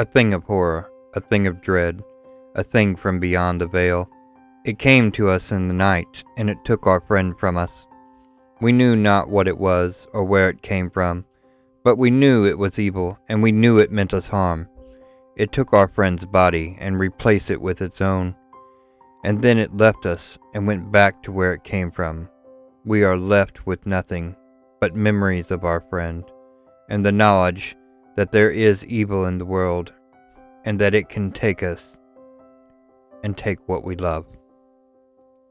A thing of horror, a thing of dread, a thing from beyond the veil. It came to us in the night, and it took our friend from us. We knew not what it was or where it came from, but we knew it was evil, and we knew it meant us harm. It took our friend's body and replaced it with its own. And then it left us and went back to where it came from. We are left with nothing but memories of our friend and the knowledge that there is evil in the world and that it can take us and take what we love.